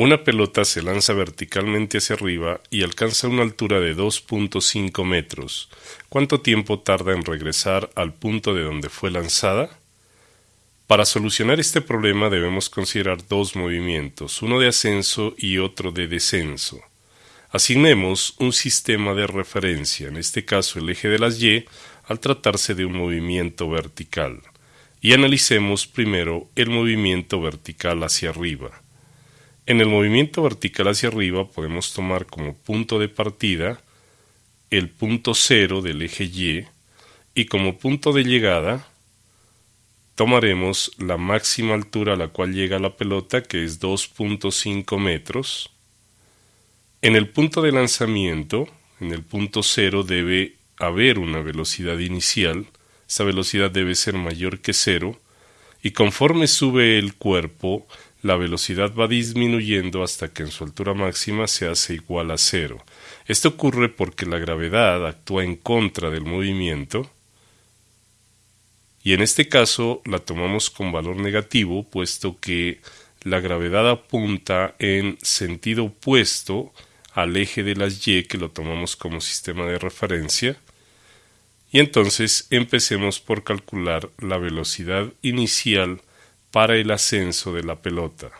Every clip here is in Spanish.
Una pelota se lanza verticalmente hacia arriba y alcanza una altura de 2.5 metros. ¿Cuánto tiempo tarda en regresar al punto de donde fue lanzada? Para solucionar este problema debemos considerar dos movimientos, uno de ascenso y otro de descenso. Asignemos un sistema de referencia, en este caso el eje de las Y, al tratarse de un movimiento vertical, y analicemos primero el movimiento vertical hacia arriba. En el movimiento vertical hacia arriba podemos tomar como punto de partida el punto cero del eje Y y como punto de llegada tomaremos la máxima altura a la cual llega la pelota que es 2.5 metros. En el punto de lanzamiento, en el punto cero debe haber una velocidad inicial, esa velocidad debe ser mayor que cero y conforme sube el cuerpo la velocidad va disminuyendo hasta que en su altura máxima se hace igual a cero. Esto ocurre porque la gravedad actúa en contra del movimiento y en este caso la tomamos con valor negativo puesto que la gravedad apunta en sentido opuesto al eje de las y que lo tomamos como sistema de referencia y entonces empecemos por calcular la velocidad inicial para el ascenso de la pelota.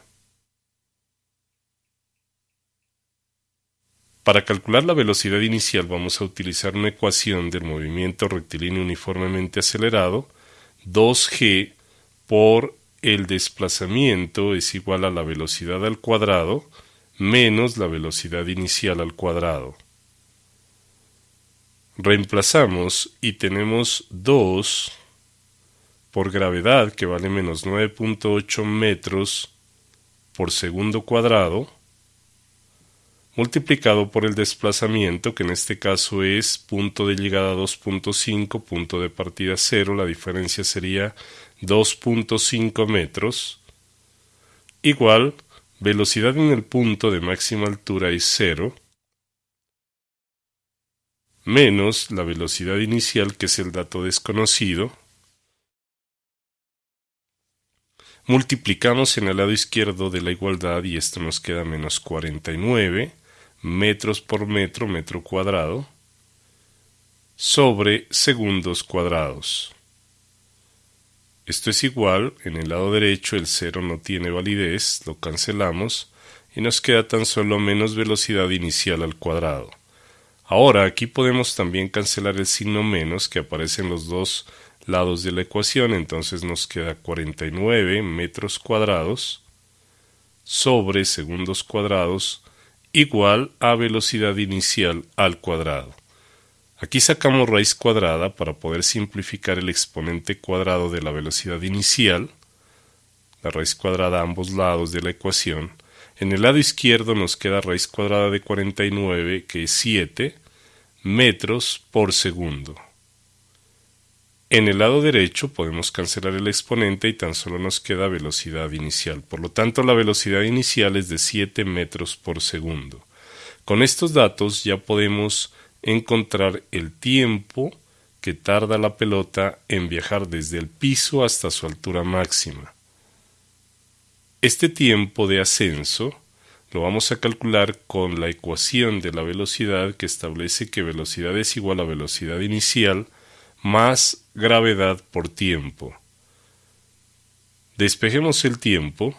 Para calcular la velocidad inicial vamos a utilizar una ecuación del movimiento rectilíneo uniformemente acelerado 2g por el desplazamiento es igual a la velocidad al cuadrado menos la velocidad inicial al cuadrado. Reemplazamos y tenemos 2 por gravedad, que vale menos 9.8 metros por segundo cuadrado, multiplicado por el desplazamiento, que en este caso es punto de llegada 2.5, punto de partida 0, la diferencia sería 2.5 metros, igual velocidad en el punto de máxima altura es 0, menos la velocidad inicial, que es el dato desconocido, Multiplicamos en el lado izquierdo de la igualdad y esto nos queda menos 49 metros por metro, metro cuadrado, sobre segundos cuadrados. Esto es igual, en el lado derecho el cero no tiene validez, lo cancelamos y nos queda tan solo menos velocidad inicial al cuadrado. Ahora aquí podemos también cancelar el signo menos que aparece en los dos lados de la ecuación, entonces nos queda 49 metros cuadrados sobre segundos cuadrados igual a velocidad inicial al cuadrado. Aquí sacamos raíz cuadrada para poder simplificar el exponente cuadrado de la velocidad inicial, la raíz cuadrada a ambos lados de la ecuación. En el lado izquierdo nos queda raíz cuadrada de 49, que es 7 metros por segundo. En el lado derecho podemos cancelar el exponente y tan solo nos queda velocidad inicial. Por lo tanto, la velocidad inicial es de 7 metros por segundo. Con estos datos ya podemos encontrar el tiempo que tarda la pelota en viajar desde el piso hasta su altura máxima. Este tiempo de ascenso lo vamos a calcular con la ecuación de la velocidad que establece que velocidad es igual a velocidad inicial más gravedad por tiempo. Despejemos el tiempo,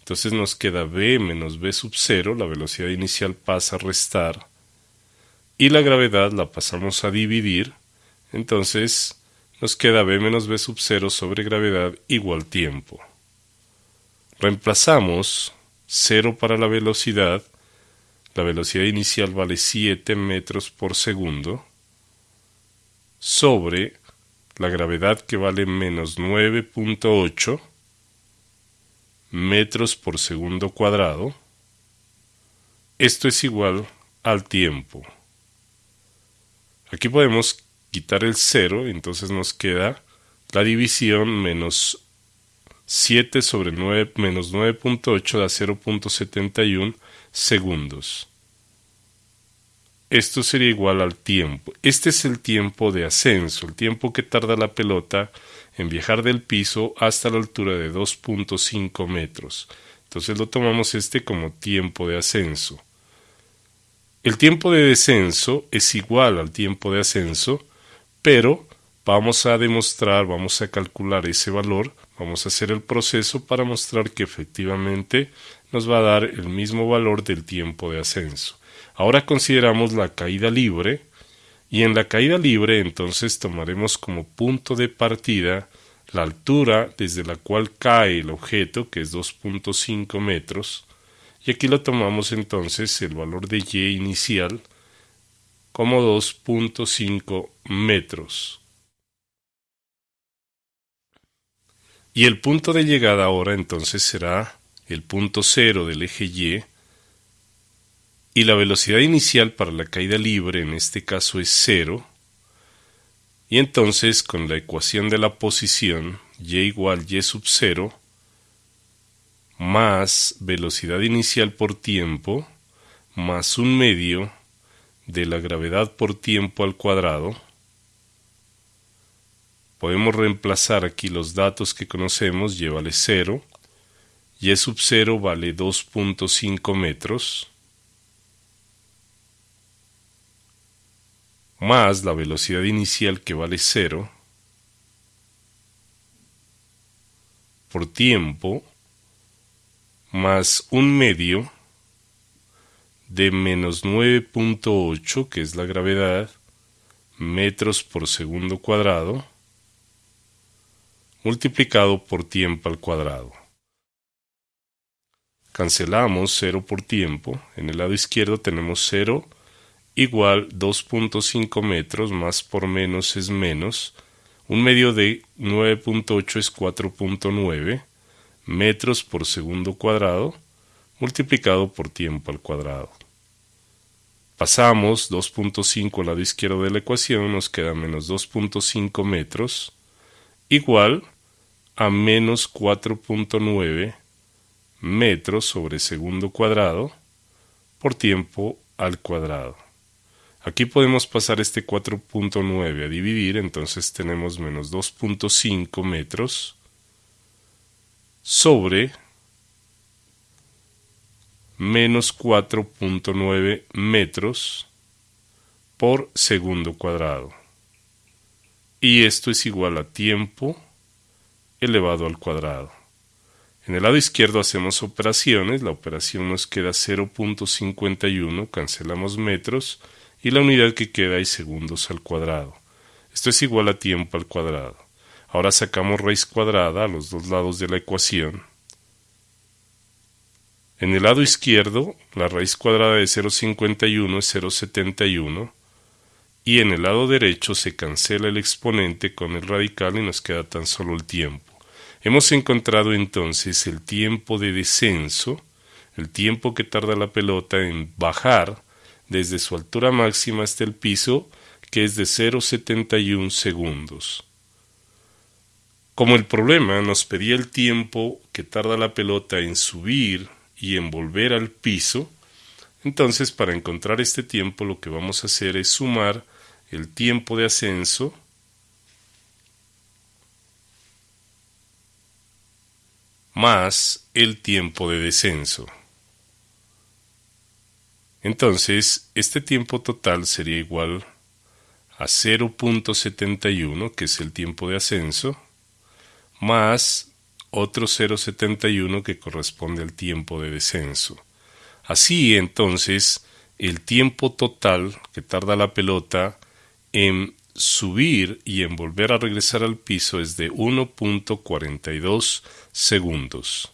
entonces nos queda v menos v sub 0, la velocidad inicial pasa a restar, y la gravedad la pasamos a dividir, entonces nos queda v menos v sub 0 sobre gravedad igual tiempo. Reemplazamos 0 para la velocidad, la velocidad inicial vale 7 metros por segundo, sobre la gravedad que vale menos 9.8 metros por segundo cuadrado. Esto es igual al tiempo. Aquí podemos quitar el 0, entonces nos queda la división menos 7 sobre 9 menos 9.8 da 0.71 segundos. Esto sería igual al tiempo. Este es el tiempo de ascenso, el tiempo que tarda la pelota en viajar del piso hasta la altura de 2.5 metros. Entonces lo tomamos este como tiempo de ascenso. El tiempo de descenso es igual al tiempo de ascenso, pero vamos a demostrar, vamos a calcular ese valor, vamos a hacer el proceso para mostrar que efectivamente nos va a dar el mismo valor del tiempo de ascenso. Ahora consideramos la caída libre y en la caída libre entonces tomaremos como punto de partida la altura desde la cual cae el objeto, que es 2.5 metros, y aquí lo tomamos entonces el valor de y inicial como 2.5 metros. Y el punto de llegada ahora entonces será el punto cero del eje Y, y la velocidad inicial para la caída libre en este caso es cero, y entonces con la ecuación de la posición y igual y sub 0 más velocidad inicial por tiempo más un medio de la gravedad por tiempo al cuadrado. Podemos reemplazar aquí los datos que conocemos, y vale 0, y sub 0 vale 2.5 metros, más la velocidad inicial que vale 0 por tiempo más un medio de menos 9.8 que es la gravedad metros por segundo cuadrado multiplicado por tiempo al cuadrado. Cancelamos 0 por tiempo. En el lado izquierdo tenemos 0 igual 2.5 metros más por menos es menos. Un medio de 9.8 es 4.9 metros por segundo cuadrado multiplicado por tiempo al cuadrado. Pasamos 2.5 al lado izquierdo de la ecuación, nos queda menos 2.5 metros igual a menos 4.9 metros sobre segundo cuadrado por tiempo al cuadrado. Aquí podemos pasar este 4.9 a dividir, entonces tenemos menos 2.5 metros sobre menos 4.9 metros por segundo cuadrado. Y esto es igual a tiempo elevado al cuadrado. En el lado izquierdo hacemos operaciones, la operación nos queda 0.51, cancelamos metros, y la unidad que queda es segundos al cuadrado. Esto es igual a tiempo al cuadrado. Ahora sacamos raíz cuadrada a los dos lados de la ecuación. En el lado izquierdo, la raíz cuadrada de 0,51 es 0,71 y en el lado derecho se cancela el exponente con el radical y nos queda tan solo el tiempo. Hemos encontrado entonces el tiempo de descenso, el tiempo que tarda la pelota en bajar desde su altura máxima hasta el piso, que es de 0,71 segundos. Como el problema nos pedía el tiempo que tarda la pelota en subir y en volver al piso, entonces para encontrar este tiempo lo que vamos a hacer es sumar el tiempo de ascenso más el tiempo de descenso. Entonces, este tiempo total sería igual a 0.71, que es el tiempo de ascenso, más otro 0.71 que corresponde al tiempo de descenso. Así, entonces, el tiempo total que tarda la pelota en subir y en volver a regresar al piso es de 1.42 segundos.